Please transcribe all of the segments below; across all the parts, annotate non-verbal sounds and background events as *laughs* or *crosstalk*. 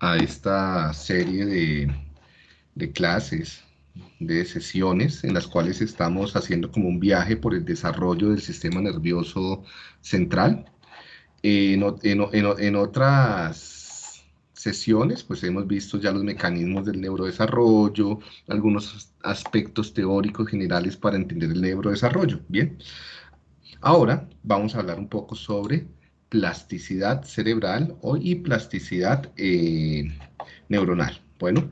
a esta serie de, de clases, de sesiones en las cuales estamos haciendo como un viaje por el desarrollo del sistema nervioso central. En, en, en, otras sesiones, pues hemos visto ya los mecanismos del neurodesarrollo, algunos aspectos teóricos generales para entender el neurodesarrollo. Bien, ahora vamos a hablar un poco sobre plasticidad cerebral y plasticidad eh, neuronal. Bueno,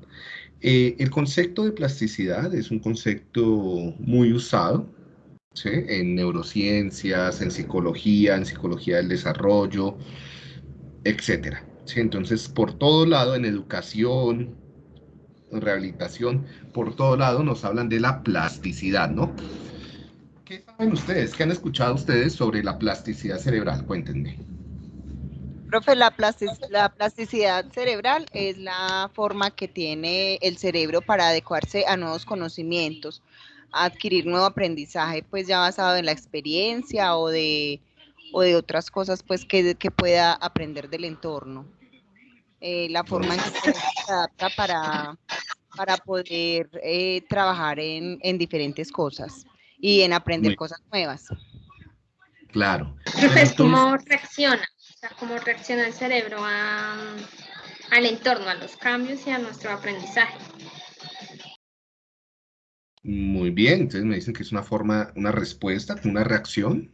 eh, el concepto de plasticidad es un concepto muy usado en neurociencias, en psicología, en psicología del desarrollo, etc. Entonces, por todo lado, en educación, en rehabilitación, por todo lado nos hablan de la plasticidad, ¿no? ¿Qué saben ustedes? ¿Qué han escuchado ustedes sobre la plasticidad cerebral? Cuéntenme. Profe, la, plasticidad cerebral es la forma que tiene el cerebro para adecuarse a nuevos conocimientos, adquirir nuevo aprendizaje, pues ya basado en la experiencia o de, o de otras cosas pues que, pueda aprender del entorno. Eh, la forma en que se adapta para, para poder eh, trabajar en, diferentes cosas y en aprender cosas nuevas. Claro. Entonces, ¿cómo reacciona? cómo reacciona el cerebro al entorno, a los cambios y a nuestro aprendizaje. Muy bien, entonces me dicen que es una forma, una respuesta, una reacción.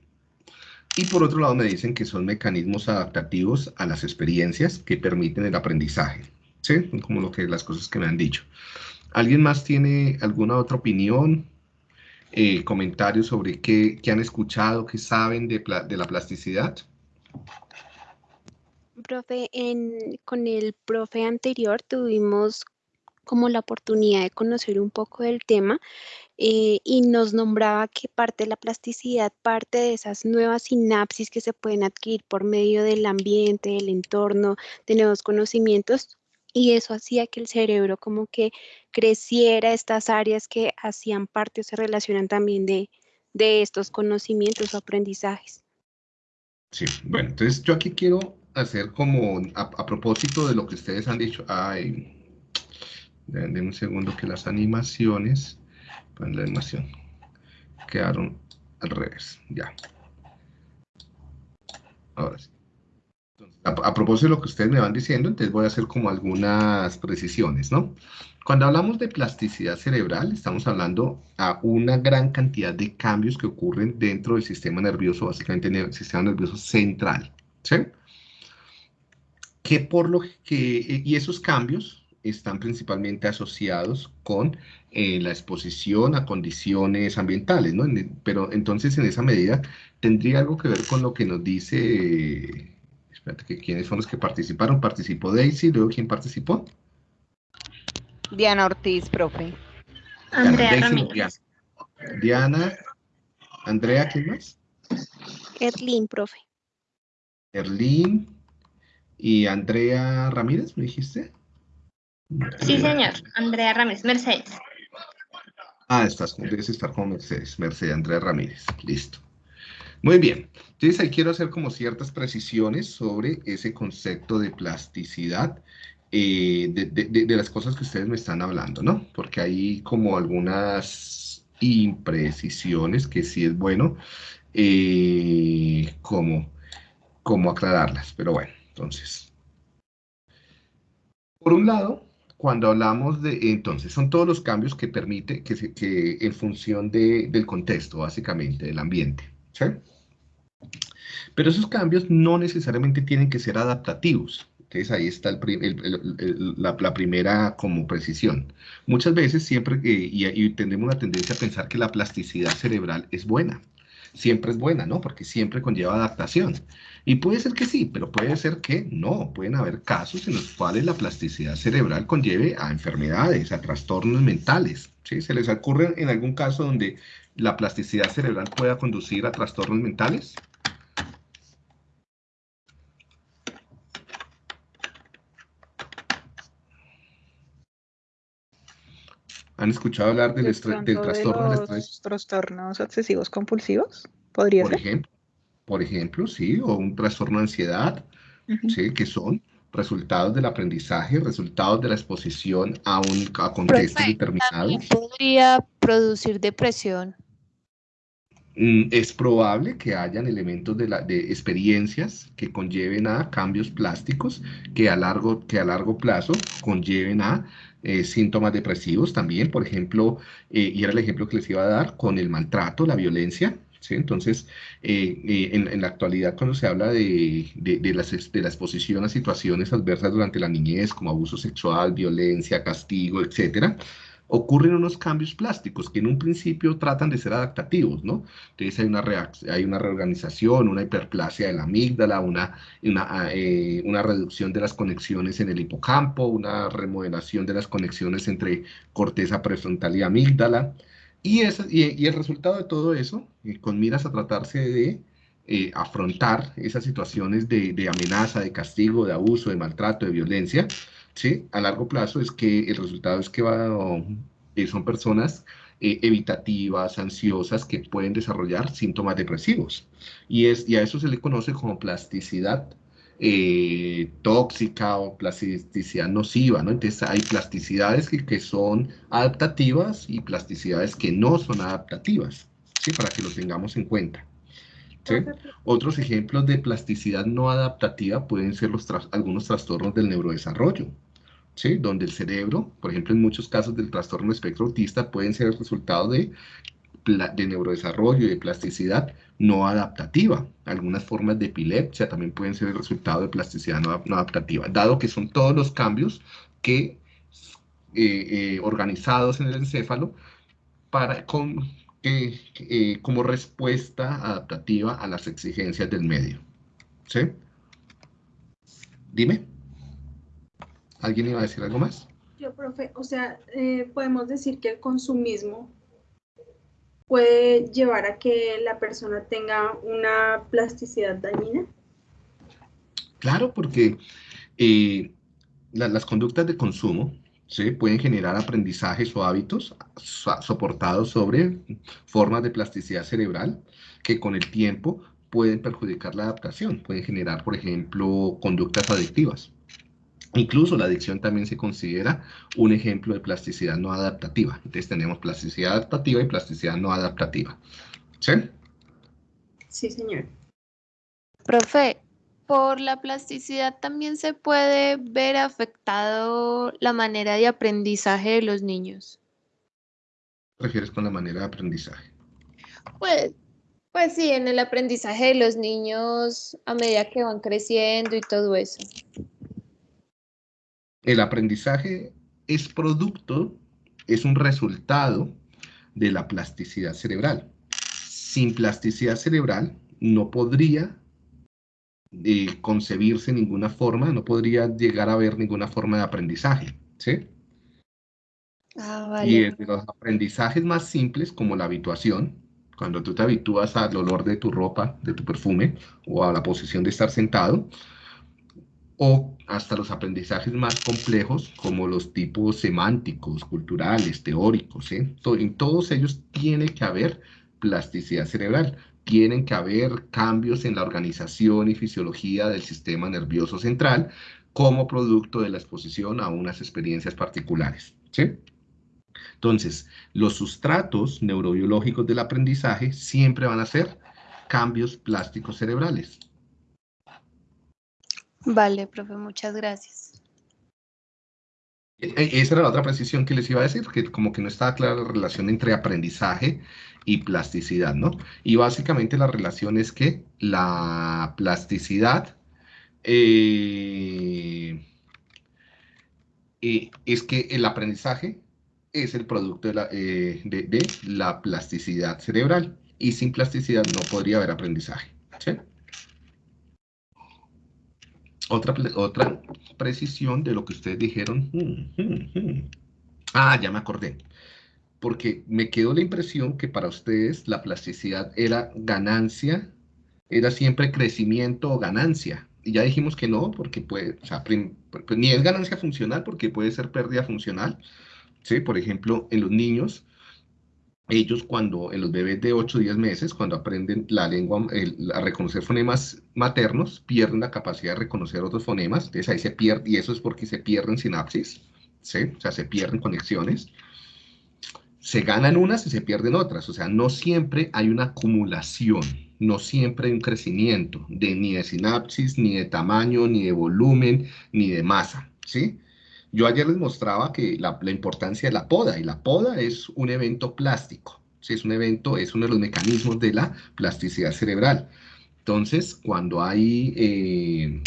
Y por otro lado me dicen que son mecanismos adaptativos a las experiencias que permiten el aprendizaje. ¿Sí? Como lo que las cosas que me han dicho. ¿Alguien más tiene alguna otra opinión? Eh, comentarios sobre qué, han escuchado, qué saben de, la plasticidad? Profe, con el profe anterior tuvimos como la oportunidad de conocer un poco del tema eh, y nos nombraba que parte de la plasticidad, parte de esas nuevas sinapsis que se pueden adquirir por medio del ambiente, del entorno, de nuevos conocimientos, y eso hacía que el cerebro como que creciera estas áreas que hacían parte o se relacionan también de, de estos conocimientos o aprendizajes. Sí, bueno, entonces yo aquí quiero hacer como, a, propósito de lo que ustedes han dicho, ay, denme un segundo que las animaciones, pues la animación, quedaron al revés, ya. Ahora sí. A, propósito de lo que ustedes me van diciendo, entonces voy a hacer como algunas precisiones, ¿no? Cuando hablamos de plasticidad cerebral, estamos hablando a una gran cantidad de cambios que ocurren dentro del sistema nervioso, básicamente en el sistema nervioso central, ¿sí? que por lo que, y esos cambios están principalmente asociados con eh, la exposición a condiciones ambientales, ¿no? Pero entonces en esa medida tendría algo que ver con lo que nos dice, espérate, que quiénes son los que participaron, participó Daisy, luego quién participó? Diana Ortiz, profe. Andrea Ramírez. Diana, Andrea, ¿quién más? Erlín, profe. Erlín, ¿Y Andrea Ramírez, me dijiste? Sí, señor. Andrea Ramírez. Mercedes. Ah, estás, debes estar con Mercedes. Mercedes, Andrea Ramírez. Listo. Muy bien. Entonces ahí quiero hacer como ciertas precisiones sobre ese concepto de plasticidad eh, de, las cosas que ustedes me están hablando, ¿no? Porque hay como algunas imprecisiones que sí es bueno eh, como, como aclararlas, pero bueno. Entonces, por un lado, cuando hablamos de, entonces, son todos los cambios que permite, que, que en función del contexto, básicamente, del ambiente, ¿sí? Pero esos cambios no necesariamente tienen que ser adaptativos. Entonces ahí está la, primera como precisión. Muchas veces siempre, y, y tenemos una tendencia a pensar que la plasticidad cerebral es buena siempre es buena, ¿no? Porque siempre conlleva adaptación. Y puede ser que sí, pero puede ser que no. Pueden haber casos en los cuales la plasticidad cerebral conlleve a enfermedades, a trastornos mentales. ¿sí? ¿Se les ocurre en algún caso donde la plasticidad cerebral pueda conducir a trastornos mentales? ¿Han escuchado hablar del, del trastorno del estrés? ¿Trastornos obsesivos compulsivos? ¿Podría por ser? Ejemplo, por ejemplo, sí, o un trastorno de ansiedad, ¿sí? Que son resultados del aprendizaje, resultados de la exposición a, un, a contextos determinados. ¿También podría producir depresión? Mm, es probable que hayan elementos de, experiencias que conlleven a cambios plásticos que a largo, que a largo plazo conlleven a eh, síntomas depresivos también, por ejemplo, eh, y era el ejemplo que les iba a dar con el maltrato, la violencia, ¿sí? Entonces, eh, en, la actualidad cuando se habla de, de, de, las, de la exposición a situaciones adversas durante la niñez, como abuso sexual, violencia, castigo, etcétera, ocurren unos cambios plásticos que en un principio tratan de ser adaptativos, ¿no? Entonces hay una, hay una reorganización, una hiperplasia de la amígdala, una, ah, eh, una reducción de las conexiones en el hipocampo, una remodelación de las conexiones entre corteza prefrontal y amígdala. Y, y, el resultado de todo eso, con miras a tratarse de eh, afrontar esas situaciones de, de amenaza, de castigo, de abuso, de maltrato, de violencia, ¿sí? A largo plazo es que el resultado es que va, eh, son personas eh, evitativas, ansiosas, que pueden desarrollar síntomas depresivos. Y, es, y a eso se le conoce como plasticidad eh, tóxica o plasticidad nociva, ¿no? Entonces hay plasticidades que, que, son adaptativas y plasticidades que no son adaptativas, ¿sí? Para que lo tengamos en cuenta. ¿Sí? Otros ejemplos de plasticidad no adaptativa pueden ser los algunos trastornos del neurodesarrollo, ¿sí? donde el cerebro, por ejemplo, en muchos casos del trastorno espectro autista, pueden ser el resultado de, de neurodesarrollo y de plasticidad no adaptativa. Algunas formas de epilepsia también pueden ser el resultado de plasticidad no, adaptativa, dado que son todos los cambios que eh, eh, organizados en el encéfalo para, con, eh, como respuesta adaptativa a las exigencias del medio. ¿Sí? Dime. ¿Alguien iba a decir algo más? Yo, profe, o sea, eh, podemos decir que el consumismo puede llevar a que la persona tenga una plasticidad dañina. Claro, porque eh, la, las conductas de consumo ¿sí? pueden generar aprendizajes o hábitos soportados sobre formas de plasticidad cerebral que con el tiempo pueden perjudicar la adaptación, pueden generar, por ejemplo, conductas adictivas. Incluso la adicción también se considera un ejemplo de plasticidad no adaptativa. Entonces tenemos plasticidad adaptativa y plasticidad no adaptativa. ¿Sí? Sí, señor. Profe, por la plasticidad también se puede ver afectado la manera de aprendizaje de los niños. ¿Qué refieres con la manera de aprendizaje? Pues, pues sí, en el aprendizaje de los niños a medida que van creciendo y todo eso. El aprendizaje es producto, es un resultado de la plasticidad cerebral. Sin plasticidad cerebral no podría eh, concebirse ninguna forma, no podría llegar a ver ninguna forma de aprendizaje, ¿sí? Ah, vale. Y de los aprendizajes más simples, como la habituación, cuando tú te habitúas al olor de tu ropa, de tu perfume, o a la posición de estar sentado, o hasta los aprendizajes más complejos, como los tipos semánticos, culturales, teóricos, ¿eh? En todos ellos tiene que haber plasticidad cerebral tienen que haber cambios en la organización y fisiología del sistema nervioso central como producto de la exposición a unas experiencias particulares. Entonces, los sustratos neurobiológicos del aprendizaje siempre van a ser cambios plásticos cerebrales. Vale, profe, muchas gracias. E, e, esa era la otra precisión que les iba a decir, que como que no estaba clara la relación entre aprendizaje y plasticidad, ¿no? Y básicamente la relación es que la plasticidad eh, eh, es que el aprendizaje es el producto de la, eh, de, de la, plasticidad cerebral y sin plasticidad no podría haber aprendizaje. ¿sí? Otra, otra precisión de lo que ustedes dijeron. Ah, ya me acordé porque me quedó la impresión que para ustedes la plasticidad era ganancia, era siempre crecimiento o ganancia. Y ya dijimos que no, porque puede, o sea, pues, ni es ganancia funcional porque puede ser pérdida funcional. ¿sí? Por ejemplo, en los niños, ellos cuando, en los bebés de 8 o 10 meses, cuando aprenden la lengua, a reconocer fonemas maternos, pierden la capacidad de reconocer otros fonemas, entonces ahí se pierde, y eso es porque se pierden sinapsis, ¿sí? O sea, se pierden conexiones. Se ganan unas y se pierden otras, o sea, no siempre hay una acumulación, no siempre hay un crecimiento, de, ni de sinapsis, ni de tamaño, ni de volumen, ni de masa, ¿sí? Yo ayer les mostraba que la, importancia de la poda, y la poda es un evento plástico, ¿sí? es un evento, es uno de los mecanismos de la plasticidad cerebral. Entonces, cuando hay, eh,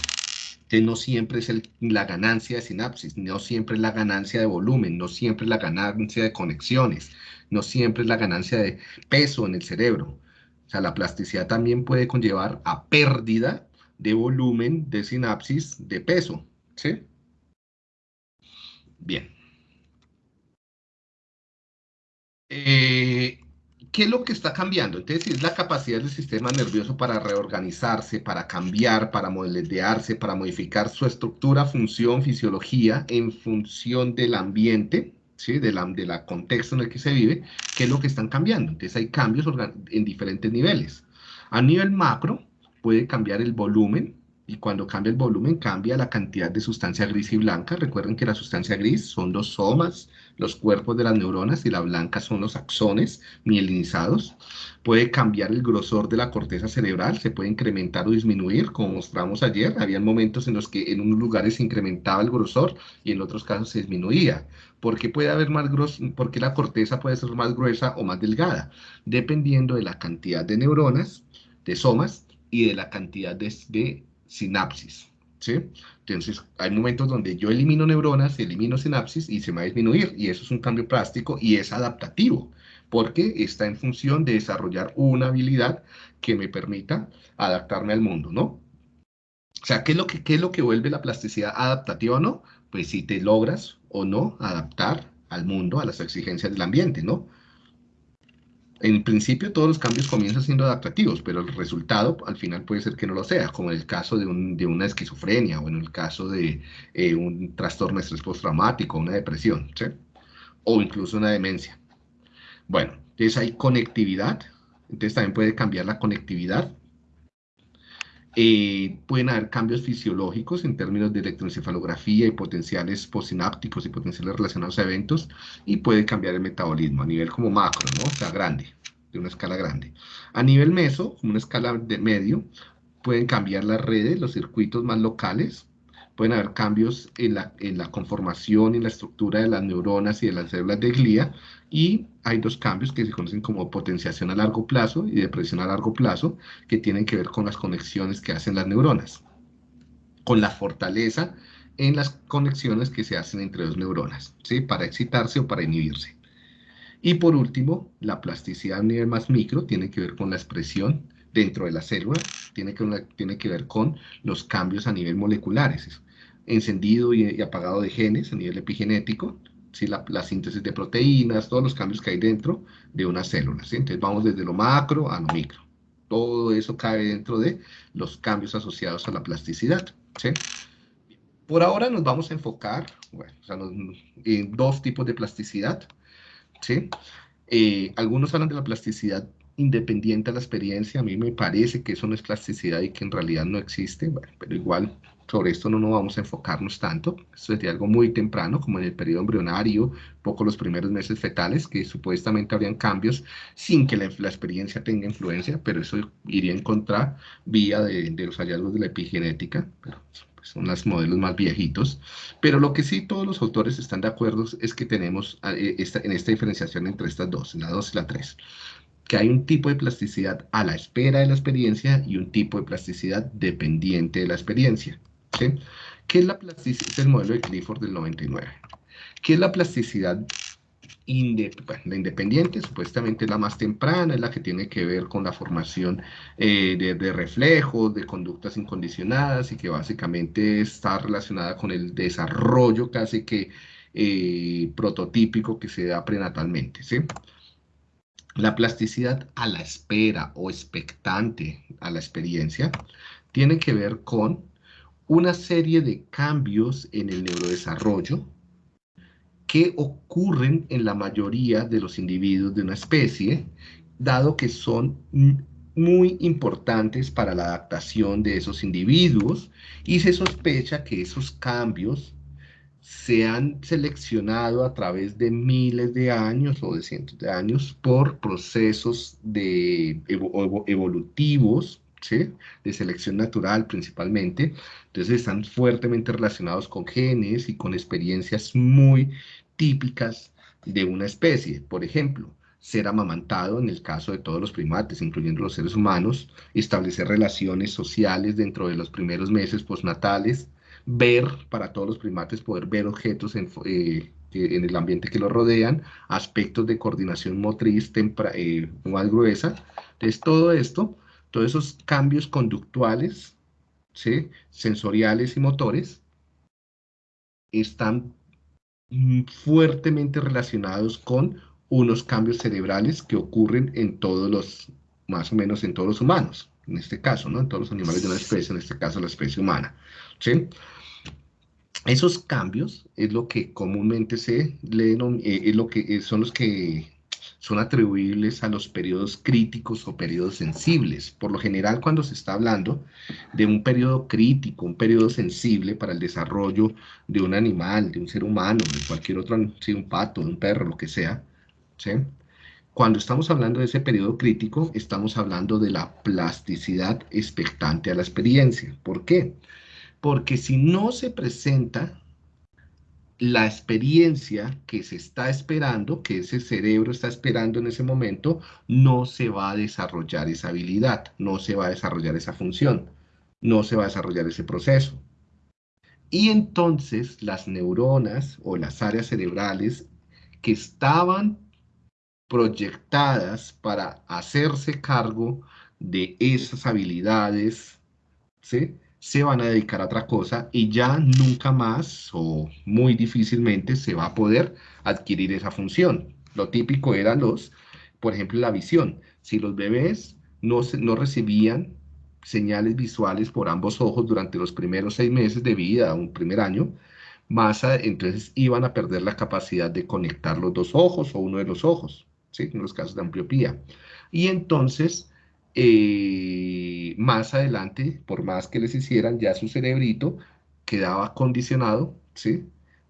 que no siempre es la ganancia de sinapsis, no siempre es la ganancia de volumen, no siempre es la ganancia de conexiones, no siempre es la ganancia de peso en el cerebro. O sea, la plasticidad también puede conllevar a pérdida de volumen, de sinapsis, de peso, ¿sí? Bien. Eh, ¿Qué es lo que está cambiando? Entonces, es la capacidad del sistema nervioso para reorganizarse, para cambiar, para modelarse, para modificar su estructura, función, fisiología en función del ambiente, ¿sí? de la contexto en el que se vive, ¿qué es lo que están cambiando? Entonces, hay cambios en diferentes niveles. A nivel macro, puede cambiar el volumen, y cuando cambia el volumen cambia la cantidad de sustancia gris y blanca. Recuerden que la sustancia gris son los somas, los cuerpos de las neuronas y la blanca son los axones mielinizados. Puede cambiar el grosor de la corteza cerebral, se puede incrementar o disminuir, como mostramos ayer. Había momentos en los que en unos lugares se incrementaba el grosor y en otros casos se disminuía. ¿Por qué puede haber más gros porque la corteza puede ser más gruesa o más delgada? Dependiendo de la cantidad de neuronas, de somas y de la cantidad de, de sinapsis. ¿sí? Entonces, hay momentos donde yo elimino neuronas, elimino sinapsis y se va a disminuir. Y eso es un cambio plástico y es adaptativo, porque está en función de desarrollar una habilidad que me permita adaptarme al mundo, ¿no? O sea, ¿qué es lo que, qué es lo que vuelve la plasticidad adaptativa o no? Pues si te logras o no adaptar al mundo, a las exigencias del ambiente, ¿no? En principio todos los cambios comienzan siendo adaptativos, pero el resultado al final puede ser que no lo sea, como en el caso de, una esquizofrenia o en el caso de eh, un trastorno de estrés postraumático, una depresión, ¿sí? o incluso una demencia. Bueno, entonces hay conectividad, entonces también puede cambiar la conectividad. Eh, pueden haber cambios fisiológicos en términos de electroencefalografía y potenciales postsinápticos y potenciales relacionados a eventos, y puede cambiar el metabolismo a nivel como macro, ¿no? O sea, grande, de una escala grande. A nivel meso, una escala de medio, pueden cambiar las redes, los circuitos más locales, pueden haber cambios en la, en la conformación y la estructura de las neuronas y de las células de glía, y hay dos cambios que se conocen como potenciación a largo plazo y depresión a largo plazo, que tienen que ver con las conexiones que hacen las neuronas, con la fortaleza en las conexiones que se hacen entre dos neuronas, ¿sí? para excitarse o para inhibirse. Y por último, la plasticidad a nivel más micro tiene que ver con la expresión dentro de la célula, tiene que, tiene que ver con los cambios a nivel moleculares, encendido y, apagado de genes a nivel epigenético, ¿sí? la, síntesis de proteínas, todos los cambios que hay dentro de una célula. Entonces vamos desde lo macro a lo micro. Todo eso cae dentro de los cambios asociados a la plasticidad. Por ahora nos vamos a enfocar en dos tipos de plasticidad. ¿sí? Eh, algunos hablan de la plasticidad independiente a la experiencia. A mí me parece que eso no es plasticidad y que en realidad no existe, pero igual sobre esto no nos vamos a enfocarnos tanto. Esto es de algo muy temprano, como en el periodo embrionario, poco los primeros meses fetales, que supuestamente habrían cambios sin que la, experiencia tenga influencia, pero eso iría en contra vía de, los hallazgos de la epigenética, pero pues, son los modelos más viejitos. Pero lo que sí todos los autores están de acuerdo es que tenemos eh, esta, en esta diferenciación entre estas dos, la 2 y la 3 que hay un tipo de plasticidad a la espera de la experiencia y un tipo de plasticidad dependiente de la experiencia. ¿Qué es la plasticidad? Es el modelo de Clifford del 99. ¿Qué es la plasticidad la independiente? Supuestamente la más temprana, es la que tiene que ver con la formación eh, de, reflejos, de conductas incondicionadas y que básicamente está relacionada con el desarrollo casi que eh, prototípico que se da prenatalmente. La plasticidad a la espera o expectante a la experiencia tiene que ver con una serie de cambios en el neurodesarrollo que ocurren en la mayoría de los individuos de una especie, dado que son muy importantes para la adaptación de esos individuos y se sospecha que esos cambios se han seleccionado a través de miles de años o de cientos de años por procesos evolutivos, de selección natural principalmente. Entonces están fuertemente relacionados con genes y con experiencias muy típicas de una especie. Por ejemplo, ser amamantado en el caso de todos los primates, incluyendo los seres humanos, establecer relaciones sociales dentro de los primeros meses postnatales, ver, para todos los primates, poder ver objetos en, eh, el ambiente que los rodean, aspectos de coordinación motriz eh, más gruesa. Entonces, todo esto, todos esos cambios conductuales, ¿sí? sensoriales y motores, están fuertemente relacionados con unos cambios cerebrales que ocurren en todos los, más o menos en todos los humanos, en este caso, ¿no? En todos los animales de una especie, en este caso la especie humana, ¿sí? Esos cambios es lo que comúnmente se leen, eh, es lo que eh, son los que son atribuibles a los periodos críticos o periodos sensibles. Por lo general, cuando se está hablando de un periodo crítico, un periodo sensible para el desarrollo de un animal, de un ser humano, de cualquier otro, si un pato, un perro, lo que sea, ¿sí? Cuando estamos hablando de ese periodo crítico, estamos hablando de la plasticidad expectante a la experiencia. ¿Por qué? Porque si no se presenta la experiencia que se está esperando, que ese cerebro está esperando en ese momento, no se va a desarrollar esa habilidad, no se va a desarrollar esa función, no se va a desarrollar ese proceso. Y entonces las neuronas o las áreas cerebrales que estaban proyectadas para hacerse cargo de esas habilidades, ¿sí? Se van a dedicar a otra cosa y ya nunca más o muy difícilmente se va a poder adquirir esa función. Lo típico era los, por ejemplo, la visión. Si los bebés no, no recibían señales visuales por ambos ojos durante los primeros seis meses de vida, un primer año, más entonces iban a perder la capacidad de conectar los dos ojos o uno de los ojos, ¿sí? en los casos de ambliopía. Y entonces eh, más adelante, por más que les hicieran, ya su cerebrito quedaba condicionado, ¿sí?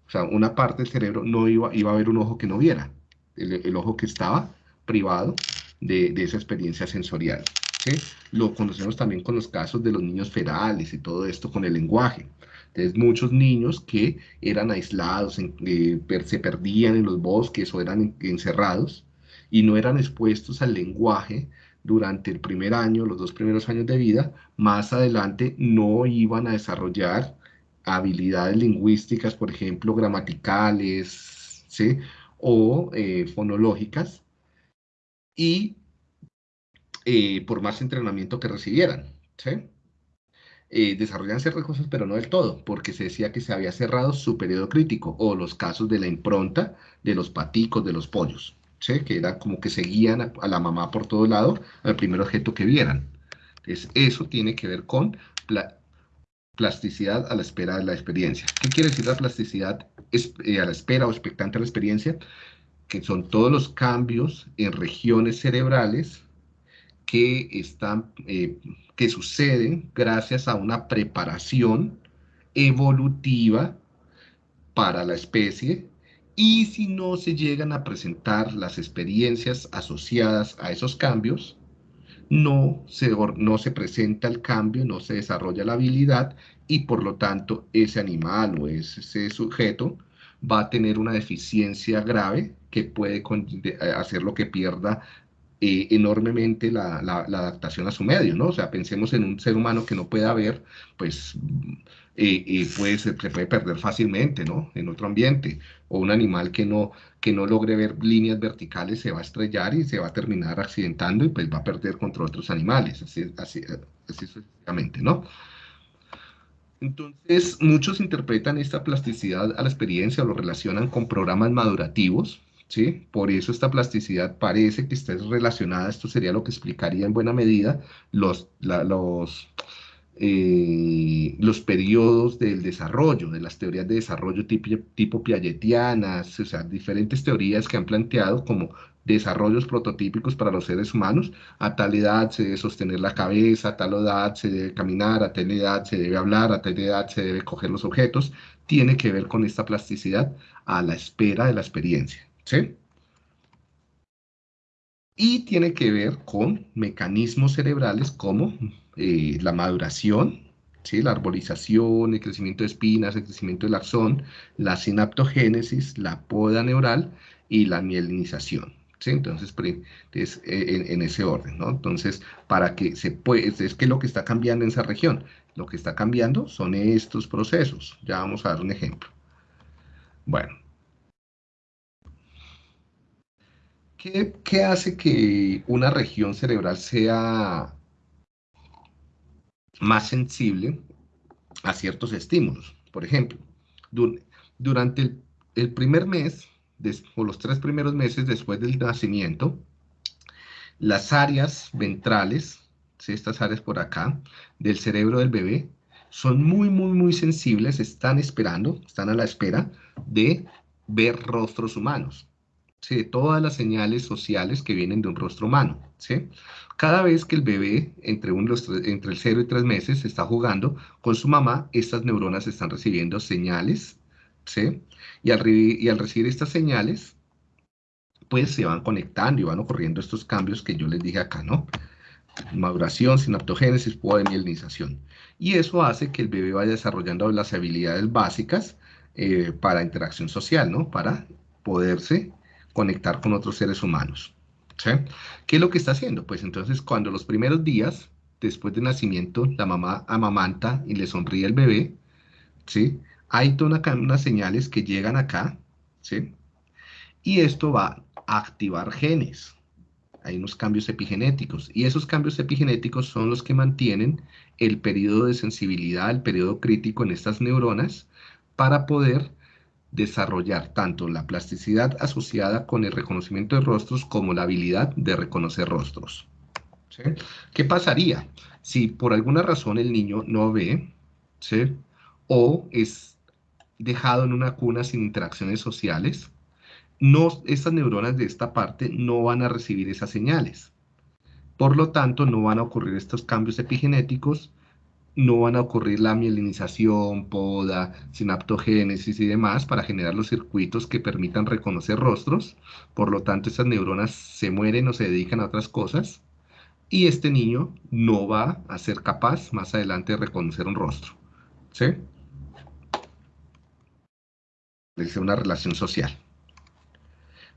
O sea, una parte del cerebro no iba, iba a haber un ojo que no viera, el, ojo que estaba privado de, esa experiencia sensorial, ¿sí? Lo conocemos también con los casos de los niños ferales y todo esto con el lenguaje. Entonces, muchos niños que eran aislados, eh, se perdían en los bosques o eran encerrados y no eran expuestos al lenguaje, durante el primer año, los dos primeros años de vida, más adelante no iban a desarrollar habilidades lingüísticas, por ejemplo, gramaticales, ¿sí? O eh, fonológicas, y eh, por más entrenamiento que recibieran, ¿sí? Eh, desarrollan ciertas cosas, pero no del todo, porque se decía que se había cerrado su periodo crítico, o los casos de la impronta de los paticos, de los pollos que era como que seguían a, la mamá por todo lado al primer objeto que vieran. Entonces, eso tiene que ver con plasticidad a la espera de la experiencia. ¿Qué quiere decir la plasticidad eh, a la espera o expectante a la experiencia? Que son todos los cambios en regiones cerebrales que, están, eh, que suceden gracias a una preparación evolutiva para la especie y si no se llegan a presentar las experiencias asociadas a esos cambios, no se, no se presenta el cambio, no se desarrolla la habilidad y por lo tanto ese animal o ese sujeto va a tener una deficiencia grave que puede hacer lo que pierda eh, enormemente la, adaptación a su medio, ¿no? O sea, pensemos en un ser humano que no pueda ver, pues eh, eh, puede, se, puede perder fácilmente, ¿no? En otro ambiente. O un animal que no, que no logre ver líneas verticales se va a estrellar y se va a terminar accidentando y pues va a perder contra otros animales, así, así, así sucesivamente, ¿no? Entonces, muchos interpretan esta plasticidad a la experiencia o lo relacionan con programas madurativos, ¿sí? Por eso esta plasticidad parece que está relacionada, esto sería lo que explicaría en buena medida los, los eh, los periodos del desarrollo, de las teorías de desarrollo tipo, tipo piagetianas, o sea, diferentes teorías que han planteado como desarrollos prototípicos para los seres humanos. A tal edad se debe sostener la cabeza, a tal edad se debe caminar, a tal edad se debe hablar, a tal edad se debe coger los objetos. Tiene que ver con esta plasticidad a la espera de la experiencia. ¿sí? Y tiene que ver con mecanismos cerebrales como eh, la maduración, ¿sí? la arbolización, el crecimiento de espinas, el crecimiento del axón, la sinaptogénesis, la poda neural y la mielinización. ¿sí? Entonces, es, eh, en, ese orden, ¿no? Entonces, para que se puede, es que lo que está cambiando en esa región, lo que está cambiando son estos procesos. Ya vamos a dar un ejemplo. Bueno. ¿Qué, qué hace que una región cerebral sea más sensible a ciertos estímulos. Por ejemplo, durante el, primer mes, o los tres primeros meses después del nacimiento, las áreas ventrales, estas áreas por acá, del cerebro del bebé, son muy, muy, muy sensibles, están esperando, están a la espera de ver rostros humanos. ¿Sí? Todas las señales sociales que vienen de un rostro humano. ¿sí? Cada vez que el bebé, entre, entre el 0 y 3 meses, está jugando con su mamá, estas neuronas están recibiendo señales, ¿sí? Y al, y al recibir estas señales, pues se van conectando y van ocurriendo estos cambios que yo les dije acá, ¿no? Maduración, sinaptogénesis, de mielinización. Y eso hace que el bebé vaya desarrollando las habilidades básicas eh, para interacción social, ¿no? Para poderse conectar con otros seres humanos. ¿Qué es lo que está haciendo? Pues entonces cuando los primeros días, después del nacimiento, la mamá amamanta y le sonríe al bebé, ¿sí? Hay todas unas señales que llegan acá, ¿sí? Y esto va a activar genes. Hay unos cambios epigenéticos. Y esos cambios epigenéticos son los que mantienen el periodo de sensibilidad, el periodo crítico en estas neuronas para poder desarrollar tanto la plasticidad asociada con el reconocimiento de rostros como la habilidad de reconocer rostros. ¿Qué pasaría si por alguna razón el niño no ve o es dejado en una cuna sin interacciones sociales? No, estas neuronas de esta parte no van a recibir esas señales. Por lo tanto, no van a ocurrir estos cambios epigenéticos no van a ocurrir la mielinización, poda, sinaptogénesis y demás para generar los circuitos que permitan reconocer rostros. Por lo tanto, esas neuronas se mueren o se dedican a otras cosas. Y este niño no va a ser capaz más adelante de reconocer un rostro. ¿Sí? Es una relación social.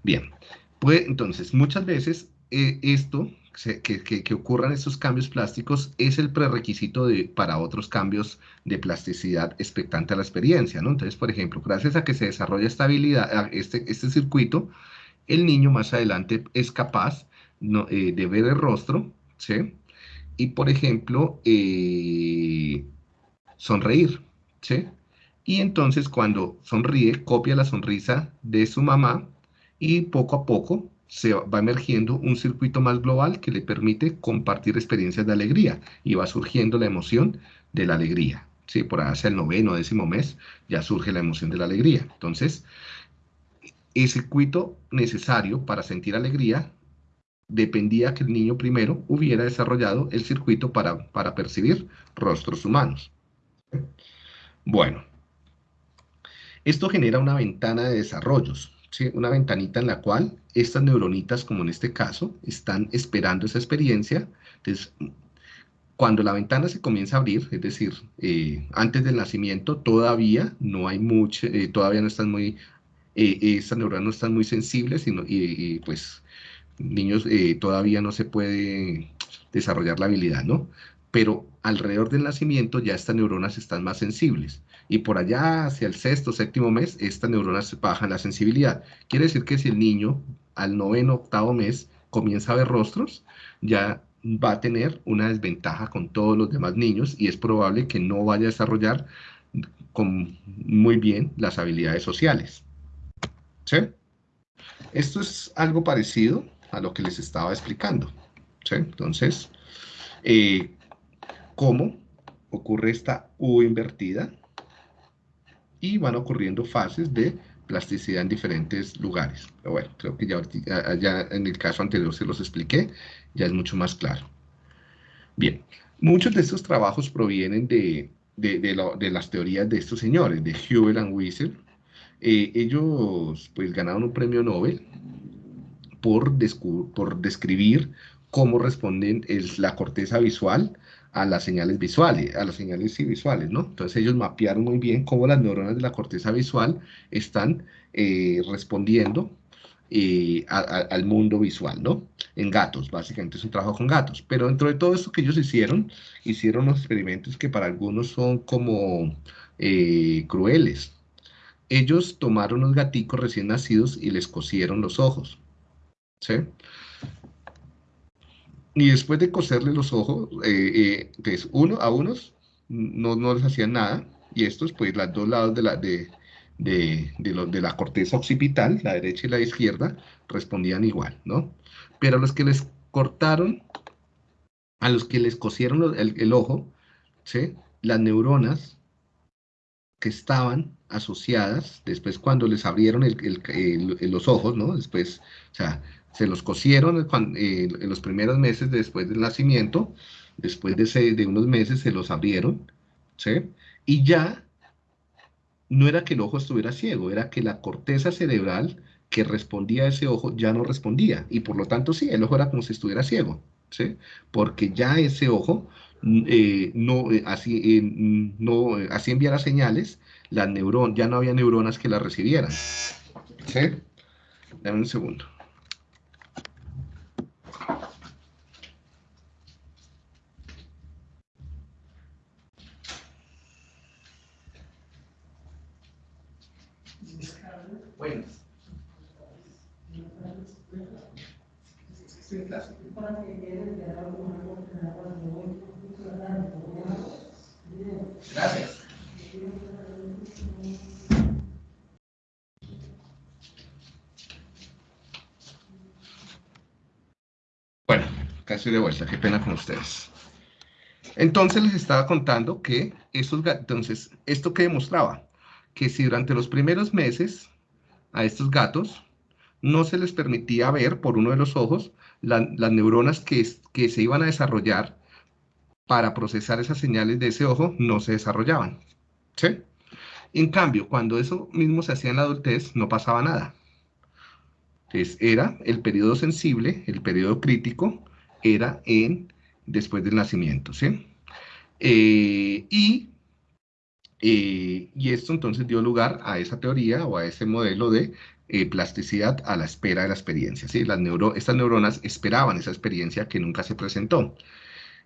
Bien, pues entonces muchas veces eh, esto que, ocurran estos cambios plásticos es el prerequisito de, para otros cambios de plasticidad expectante a la experiencia, ¿no? Entonces, por ejemplo, gracias a que se desarrolla esta habilidad, este, este circuito, el niño más adelante es capaz eh, de ver el rostro, ¿sí? Y, por ejemplo, eh, sonreír, ¿sí? Y entonces cuando sonríe, copia la sonrisa de su mamá y poco a poco se va emergiendo un circuito más global que le permite compartir experiencias de alegría y va surgiendo la emoción de la alegría. Sí, por hacia el noveno, décimo mes, ya surge la emoción de la alegría. Entonces, el circuito necesario para sentir alegría dependía que el niño primero hubiera desarrollado el circuito para, para percibir rostros humanos. Bueno, esto genera una ventana de desarrollos una ventanita en la cual estas neuronitas, como en este caso, están esperando esa experiencia. Entonces, cuando la ventana se comienza a abrir, es decir, eh, antes del nacimiento, todavía no hay mucho, eh, todavía no están muy, eh, estas neuronas no están muy sensibles y, y pues niños todavía no se puede desarrollar la habilidad, ¿no? Pero alrededor del nacimiento ya estas neuronas están más sensibles y por allá hacia el sexto, séptimo mes, estas neuronas bajan la sensibilidad. Quiere decir que si el niño al noveno, octavo mes comienza a ver rostros, ya va a tener una desventaja con todos los demás niños y es probable que no vaya a desarrollar con muy bien las habilidades sociales. ¿Sí? Esto es algo parecido a lo que les estaba explicando. ¿Sí? Entonces, eh, ¿cómo ocurre esta U invertida y van ocurriendo fases de plasticidad en diferentes lugares. Pero bueno, creo que ya, ya en el caso anterior se los expliqué, ya es mucho más claro. Bien, muchos de estos trabajos provienen de, de, de, las teorías de estos señores, de Hubel and Wiesel. Eh, ellos pues ganaron un premio Nobel por, por describir cómo responden la corteza visual a las señales visuales, a las señales visuales, ¿no? Entonces ellos mapearon muy bien cómo las neuronas de la corteza visual están eh, respondiendo eh, al mundo visual, ¿no? En gatos, básicamente es un trabajo con gatos. Pero dentro de todo esto que ellos hicieron, hicieron unos experimentos que para algunos son como eh, crueles. Ellos tomaron unos gaticos recién nacidos y les cosieron los ojos, ¿sí? Y después de coserle los ojos, eh, eh uno, a unos no, no, les hacían nada, y estos, pues, los dos lados de la, de, de, de, la corteza occipital, la derecha y la izquierda, respondían igual, ¿no? Pero a los que les cortaron, a los que les cosieron el, ojo, ¿sí? Las neuronas que estaban asociadas, después cuando les abrieron los ojos, ¿no? Después, o sea, se los cosieron eh, en los primeros meses después del nacimiento, después de, de unos meses se los abrieron, ¿sí? Y ya no era que el ojo estuviera ciego, era que la corteza cerebral que respondía a ese ojo ya no respondía, y por lo tanto sí, el ojo era como si estuviera ciego, ¿sí? Porque ya ese ojo eh, no, eh, así, no, así enviara señales, la neurón, ya no había neuronas que la recibieran, ¿sí? Dame un segundo. Bueno. Gracias. Bueno, casi de vuelta, qué pena con ustedes. Entonces les estaba contando que esos, entonces, ¿esto que demostraba? Que si durante los primeros meses a estos gatos, no se les permitía ver por uno de los ojos las neuronas que, se iban a desarrollar para procesar esas señales de ese ojo, no se desarrollaban. ¿sí? En cambio, cuando eso mismo se hacía en la adultez, no pasaba nada. Entonces, era el periodo sensible, el periodo crítico, era en después del nacimiento, ¿sí? Eh, y eh, y esto entonces dio lugar a esa teoría o a ese modelo de eh, plasticidad a la espera de la experiencia. ¿sí? Las neuro estas neuronas esperaban esa experiencia que nunca se presentó.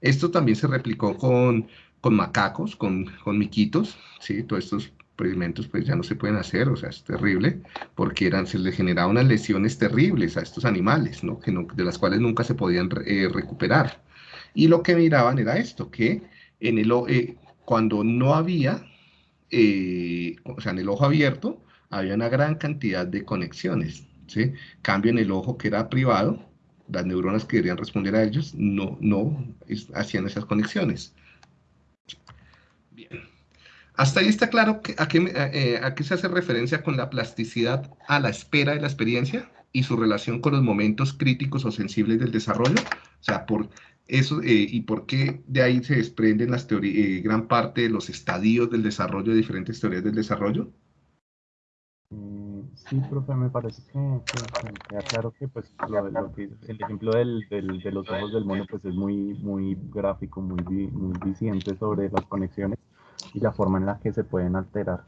Esto también se replicó con, con macacos, con, con miquitos, ¿sí? todos estos experimentos pues ya no se pueden hacer, o sea, es terrible, porque eran, se les generaban unas lesiones terribles a estos animales, ¿no? Que de las cuales nunca se podían eh, recuperar. Y lo que miraban era esto, que en el, cuando no había eh, o sea, en el ojo abierto había una gran cantidad de conexiones, ¿sí? Cambio en el ojo que era privado, las neuronas que deberían responder a ellos no, no hacían esas conexiones. Bien. Hasta ahí está claro a, qué, eh, a qué se hace referencia con la plasticidad a la espera de la experiencia y su relación con los momentos críticos o sensibles del desarrollo. O sea, por eso, eh, ¿Y por qué de ahí se desprenden las teorías, eh, gran parte de los estadios del desarrollo, de diferentes teorías del desarrollo? Sí, profe, me parece que, queda claro que, pues, el ejemplo del, del, de los ojos del mono pues, es muy, muy gráfico, muy, muy diciente sobre las conexiones y la forma en la que se pueden alterar.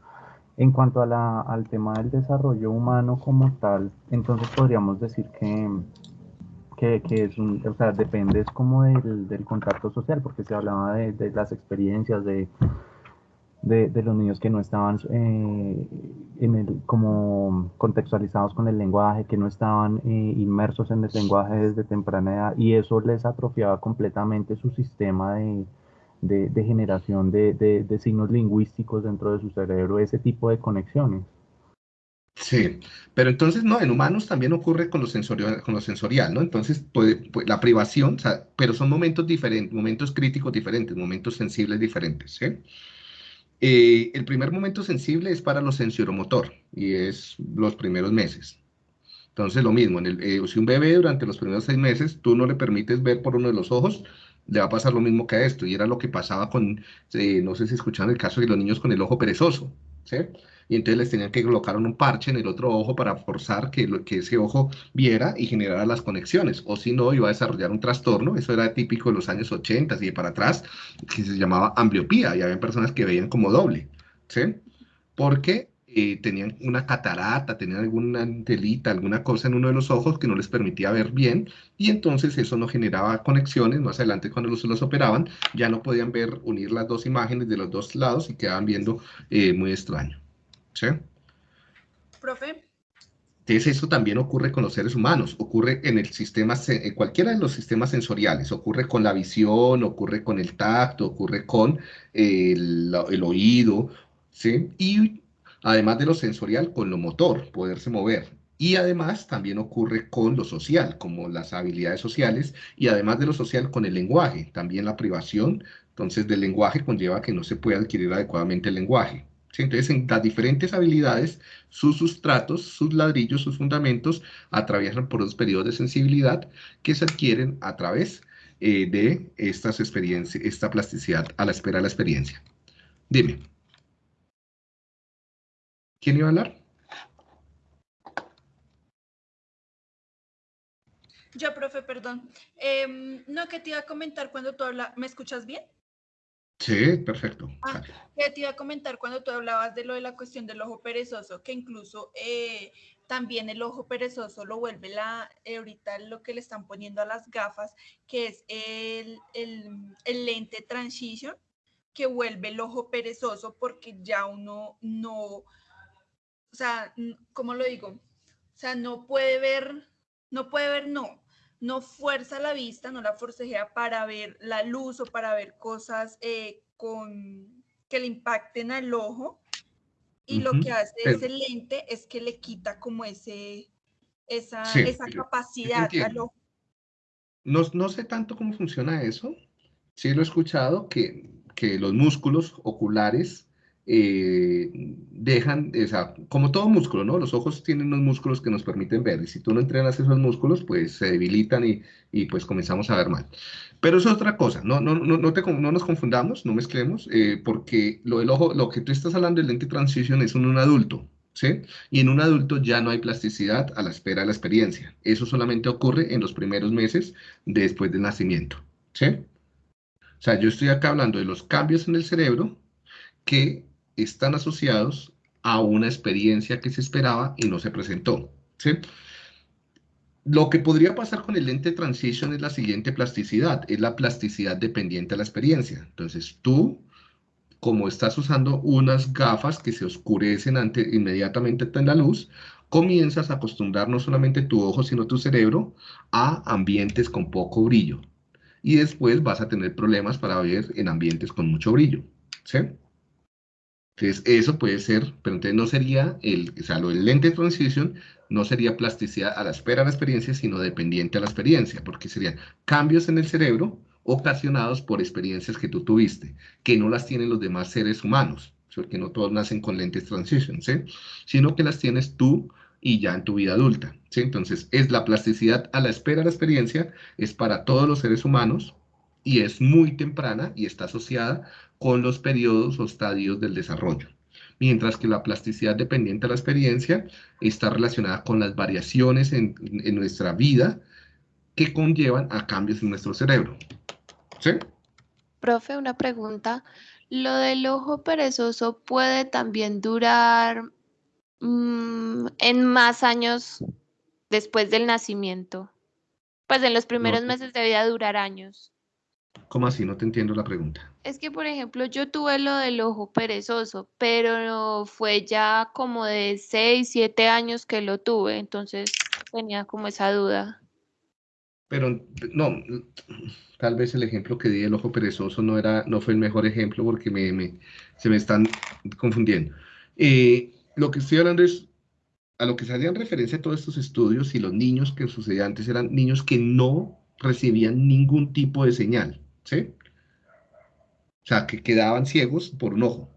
En cuanto a la, al tema del desarrollo humano como tal, entonces podríamos decir que, que, que, es un, o sea, depende es como del, del contacto social, porque se hablaba de, de las experiencias de, de, de, los niños que no estaban eh, en el, como contextualizados con el lenguaje, que no estaban eh, inmersos en el lenguaje desde temprana edad, y eso les atrofiaba completamente su sistema de, de generación de, signos lingüísticos dentro de su cerebro, ese tipo de conexiones. Sí, pero entonces no, en humanos también ocurre con lo sensorial, con lo sensorial ¿no? Entonces, puede, puede- la privación, o sea, pero son momentos diferentes, momentos críticos diferentes, momentos sensibles diferentes, ¿sí? Eh, el primer momento sensible es para lo sensoromotor y es los primeros meses. Entonces, lo mismo, en el, eh, si un bebé durante los primeros seis meses tú no le permites ver por uno de los ojos, le va a pasar lo mismo que a esto. Y era lo que pasaba con, eh, no sé si escucharon el caso de los niños con el ojo perezoso, ¿sí? Y entonces les tenían que colocar un parche en el otro ojo para forzar que, que ese ojo viera y generara las conexiones. O si no, iba a desarrollar un trastorno, eso era típico de los años 80 y de para atrás, que se llamaba ambliopía, y había personas que veían como doble, ¿sí? Porque eh, tenían una catarata, tenían alguna telita, alguna cosa en uno de los ojos que no les permitía ver bien, y entonces eso no generaba conexiones. Más adelante, cuando los, los operaban, ya no podían ver, unir las dos imágenes de los dos lados y quedaban viendo eh, muy extraño. ¿Sí? Profe, Entonces, eso también ocurre con los seres humanos, ocurre en el sistema, en cualquiera de los sistemas sensoriales, ocurre con la visión, ocurre con el tacto, ocurre con el, el oído, ¿sí? Y además de lo sensorial, con lo motor, poderse mover. Y además también ocurre con lo social, como las habilidades sociales, y además de lo social, con el lenguaje, también la privación, entonces del lenguaje conlleva que no se puede adquirir adecuadamente el lenguaje. Entonces, en las diferentes habilidades, sus sustratos, sus ladrillos, sus fundamentos, atraviesan por los periodos de sensibilidad que se adquieren a través eh, de estas experiencias, esta plasticidad a la espera de la experiencia. Dime. ¿Quién iba a hablar? yo, profe, perdón. Em, no, que te iba a comentar cuando tú hablas, ¿me escuchas bien? Sí, perfecto. Ah, que te iba a comentar cuando tú hablabas de lo de la cuestión del ojo perezoso, que incluso eh, también el ojo perezoso lo vuelve la, eh, ahorita lo que le están poniendo a las gafas, que es el, el, el lente transition, que vuelve el ojo perezoso porque ya uno no, o sea, ¿cómo lo digo? O sea, no puede ver, no puede ver, no, no fuerza la vista, no la forcejea para ver la luz o para ver cosas eh, con que le impacten al ojo. Y lo que hace pero- ese lente es que le quita como ese, esa, Sí, esa capacidad al ojo. No, no sé tanto cómo funciona eso. Sí lo he escuchado que, que los músculos oculares eh, dejan, o sea, como todo músculo, ¿no? Los ojos tienen unos músculos que nos permiten ver y si tú no entrenas esos músculos, pues se debilitan y, y pues comenzamos a ver mal. Pero eso es otra cosa, no, no, no, no, te no nos confundamos, no mezclemos, eh, porque lo del ojo, lo que tú estás hablando del lente transition es en un adulto, ¿sí? Y en un adulto ya no hay plasticidad a la espera de la experiencia. Eso solamente ocurre en los primeros meses después del nacimiento, ¿sí? O sea, yo estoy acá hablando de los cambios en el cerebro que están asociados a una experiencia que se esperaba y no se presentó. Lo que podría pasar con el lente transition es la siguiente plasticidad, es la plasticidad dependiente a la experiencia. Entonces, tú, como estás usando unas gafas que se oscurecen ante, inmediatamente en la luz, comienzas a acostumbrar no solamente tu ojo, sino tu cerebro a ambientes con poco brillo. Y después vas a tener problemas para ver en ambientes con mucho brillo. Entonces, eso puede ser, pero entonces no sería el, o sea, lo del lente transition no sería plasticidad a la espera de la experiencia, sino dependiente a la experiencia, porque serían cambios en el cerebro ocasionados por experiencias que tú tuviste, que no las tienen los demás seres humanos, porque no todos nacen con lentes transition, ¿sí? Sino que las tienes tú y ya en tu vida adulta, ¿sí? Entonces, es la plasticidad a la espera de la experiencia, es para todos los seres humanos y es muy temprana y está asociada con los periodos o estadios del desarrollo. Mientras que la plasticidad dependiente a la experiencia está relacionada con las variaciones en, en nuestra vida que conllevan a cambios en nuestro cerebro. ¿Sí? Profe, una pregunta. ¿Lo del ojo perezoso puede también durar mm, en más años después del nacimiento? Pues en los primeros meses de vida durar años. ¿Cómo así? No te entiendo la pregunta. Es que, por ejemplo, yo tuve lo del ojo perezoso, pero fue ya como de 6, 7 años que lo tuve, entonces tenía como esa duda. Pero no, tal vez el ejemplo que di del ojo perezoso no, era, no fue el mejor ejemplo porque me, se me están confundiendo. Eh, lo que estoy hablando es a lo que se hacían referencia todos estos estudios y los niños que sucedían antes eran niños que no recibían ningún tipo de señal, ¿sí? O sea, que quedaban ciegos por un ojo.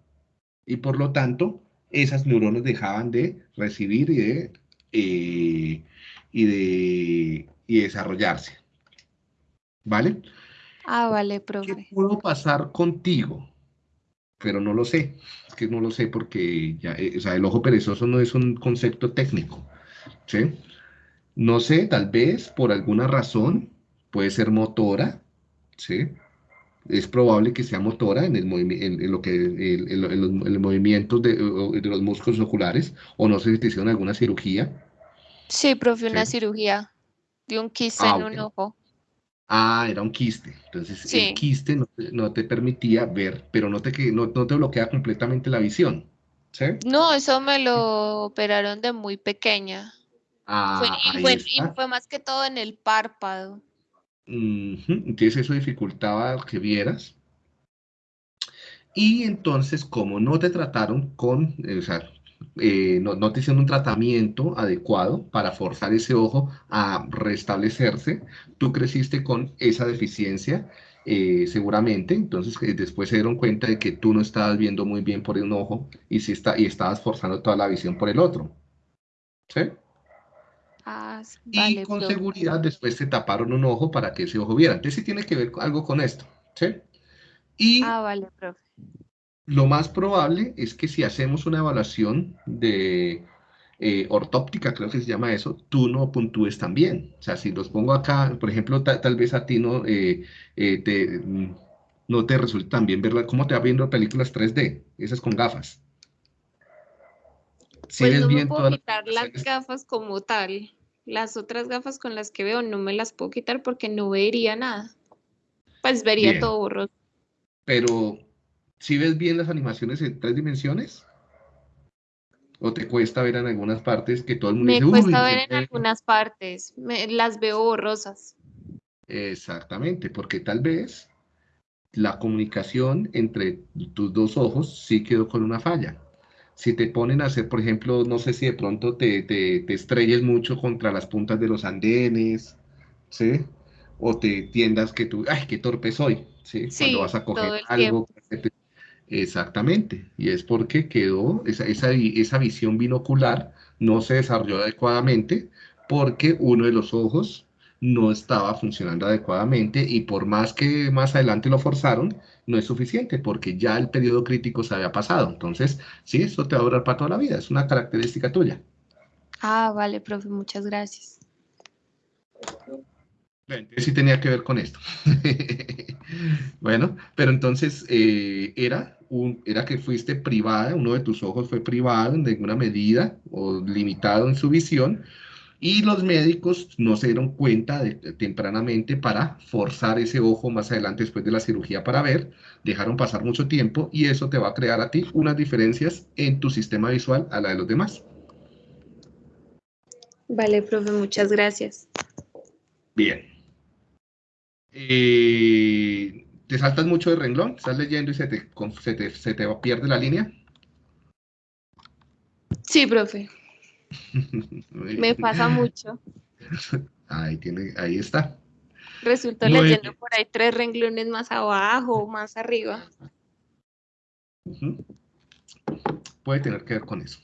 Y por lo tanto, esas neuronas dejaban de recibir y de, eh, y de y desarrollarse. ¿Vale? Ah, vale, ¿Qué profe. puedo pasar contigo? Pero no lo sé, es que no lo sé porque ya, eh, o sea, el ojo perezoso no es un concepto técnico, ¿sí? No sé, tal vez por alguna razón, puede ser motora, ¿sí? Es probable que sea motora en, el movimi- en, en lo que, en, en lo- en los, en los movimientos de, los músculos oculares, o no sé si te hicieron alguna cirugía. Sí, profe, una Sí. cirugía de un quiste Ah, en un ojo. Ah, era un quiste. Entonces, Sí. el quiste no, te- no te permitía ver, pero no te, que- no, no te bloquea completamente la visión. ¿Sí? No, eso me lo operaron de muy pequeña. Fue, Ah, y, fue, y está. fue más que todo en el párpado. Entonces, eso dificultaba que vieras. Y entonces, como no te trataron con, o sea, eh, no, te hicieron un tratamiento adecuado para forzar ese ojo a restablecerse, tú creciste con esa deficiencia, eh, seguramente. Entonces, eh, después se dieron cuenta de que tú no estabas viendo muy bien por un ojo y, sí está, y estabas forzando toda la visión por el otro. ¿Sí? Ah, Y con seguridad después te taparon un ojo para que ese ojo viera. Entonces, sí tiene que ver algo con esto. ¿Sí? Y Ah, vale, profe. Lo más probable es que si hacemos una evaluación de eh, ortóptica, creo que se llama eso, tú no puntúes también. O sea, si los pongo acá, por ejemplo, ta- tal vez a ti no, eh, eh, te, mm, no te resulta tan bien verla. ¿Cómo te va viendo películas 3D? Esas con gafas. Si Pues no me bien puedo las quitar las gafas como tal. Las otras gafas con las que veo no me las puedo quitar porque no vería nada. Pues vería Bien. todo borroso. pero si ves bien las animaciones en tres dimensiones, o te cuesta ver en algunas partes que todo el mundo Me dice, cuesta ver en algunas partes. Me- las veo borrosas. Exactamente, porque tal vez la comunicación entre tus dos ojos sí quedó con una falla. Si te ponen a hacer, por ejemplo, no sé si de pronto te, te, te estrelles mucho contra las puntas de los andenes, ¿sí? O te tiendas que tú, ay, qué torpe soy, ¿sí? Cuando vas a coger algo. Exactamente, y es porque quedó, esa, esa, esa visión binocular no se desarrolló adecuadamente porque uno de los ojos no estaba funcionando adecuadamente y por más que más adelante lo forzaron, no es suficiente porque ya el periodo crítico se había pasado. Entonces, sí, eso te va a durar para toda la vida, es una característica tuya. Ah, vale, profe, muchas gracias. Sí tenía que ver con esto. *laughs* Bueno, pero entonces eh, era, un, era que fuiste privada, uno de tus ojos fue privado en alguna medida o limitado en su visión y los médicos no se dieron cuenta de- tempranamente para forzar ese ojo más adelante después de la cirugía para ver, dejaron pasar mucho tiempo y eso te va a crear a ti unas diferencias en tu sistema visual a la de los demás. Vale, profe, muchas gracias. Bien. Eh, ¿te saltas mucho de renglón? ¿Estás leyendo y se te, con- se te, se te pierde la línea? Sí, profe, me pasa mucho. *laughs* Ahí tiene, ahí está. Resulto Muy leyendo por ahí tres renglones más abajo o más arriba. Puede tener que ver con eso.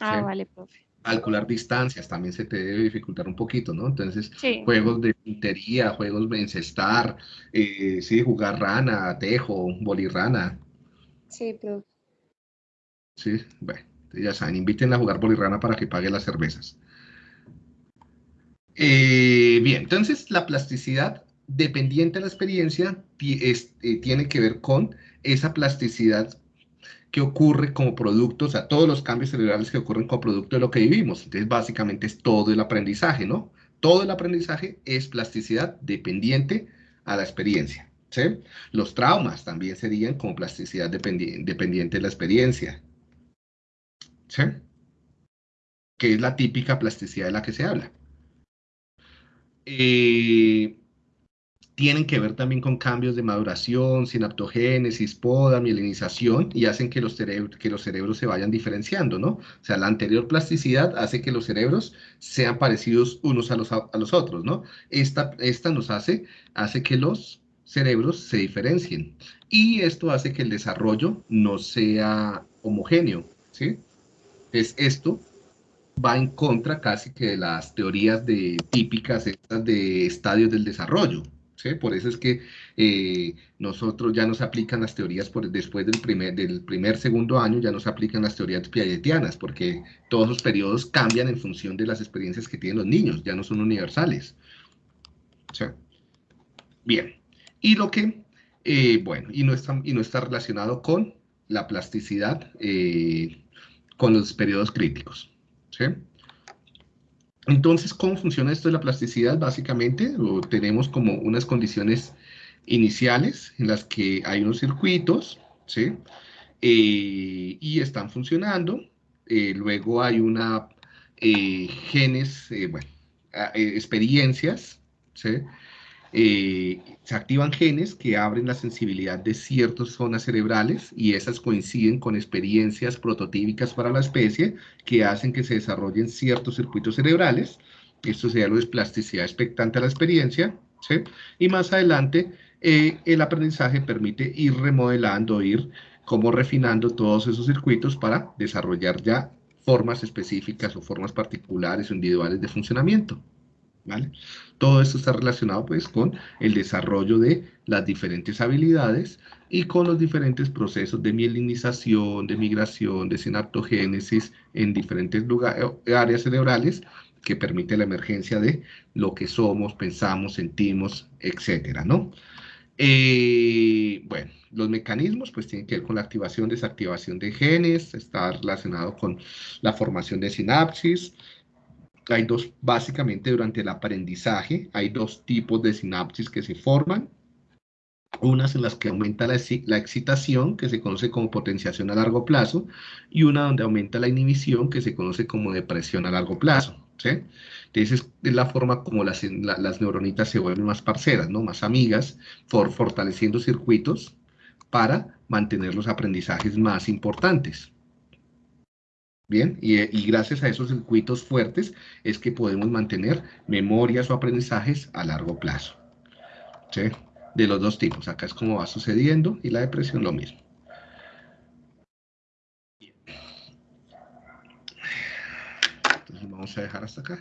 Ah, Sí. vale, profe. Calcular distancias también se te debe dificultar un poquito, ¿no? Entonces, Sí. juegos de puntería, juegos de encestar, eh, sí, jugar rana, tejo, bolirrana, Sí, profe. sí, bueno, ya saben, invítenla a jugar bolirrana para que pague las cervezas. Eh, bien, entonces la plasticidad dependiente de la experiencia ti- es- eh, tiene que ver con esa plasticidad que ocurre como producto, o sea, todos los cambios cerebrales que ocurren como producto de lo que vivimos. Entonces, básicamente es todo el aprendizaje, ¿no? Todo el aprendizaje es plasticidad dependiente a la experiencia. Los traumas también serían como plasticidad dependi- dependiente de la experiencia, ¿sí? Que es la típica plasticidad de la que se habla. Eh, tienen que ver también con cambios de maduración, sinaptogénesis, poda, mielinización, y hacen que los, que los cerebros se vayan diferenciando, ¿no? O sea, la anterior plasticidad hace que los cerebros sean parecidos unos a los, los otros, ¿no? Esta, esta nos hace, hace que los cerebros se diferencien, y esto hace que el desarrollo no sea homogéneo, ¿sí? Es esto va en contra casi que de las teorías de, típicas de estadios del desarrollo, por eso es que eh, nosotros ya nos aplican las teorías, por, después del primer, del primer, segundo año, ya nos aplican las teorías piagetianas, porque todos los periodos cambian en función de las experiencias que tienen los niños, ya no son universales. Bien, y lo que, eh, bueno, y no, está, y no está relacionado con la plasticidad, eh, con los periodos críticos. ¿sí? Entonces, ¿cómo funciona esto de la plasticidad? Básicamente, tenemos como unas condiciones iniciales en las que hay unos circuitos, ¿sí? Eh, y están funcionando. Eh, luego hay una eh, genes, bueno, experiencias, ¿sí? Eh, se activan genes que abren la sensibilidad de ciertas zonas cerebrales y esas coinciden con experiencias prototípicas para la especie que hacen que se desarrollen ciertos circuitos cerebrales. Esto sería lo de plasticidad expectante a la experiencia. Y más adelante, eh, el aprendizaje permite ir remodelando, ir como refinando todos esos circuitos para desarrollar ya formas específicas o formas particulares o individuales de funcionamiento. Todo esto está relacionado pues con el desarrollo de las diferentes habilidades y con los diferentes procesos de mielinización, de migración, de sinaptogénesis en diferentes eh, áreas cerebrales que permite la emergencia de lo que somos, pensamos, sentimos, etcétera, ¿no? Eh, bueno, los mecanismos pues tienen que ver con la activación, desactivación de genes, está relacionado con la formación de sinapsis, hay dos, básicamente durante el aprendizaje, hay dos tipos de sinapsis que se forman. Unas en las que aumenta la, la, excitación, que se conoce como potenciación a largo plazo, y una donde aumenta la inhibición, que se conoce como depresión a largo plazo. ¿sí? Entonces es la forma como las, las neuronitas se vuelven más parceras, ¿no? más amigas, for, fortaleciendo circuitos para mantener los aprendizajes más importantes. Bien, y, gracias a esos circuitos fuertes es que podemos mantener memorias o aprendizajes a largo plazo. ¿Sí? De los dos tipos. Acá es como va sucediendo y la depresión lo mismo. Entonces vamos a dejar hasta acá.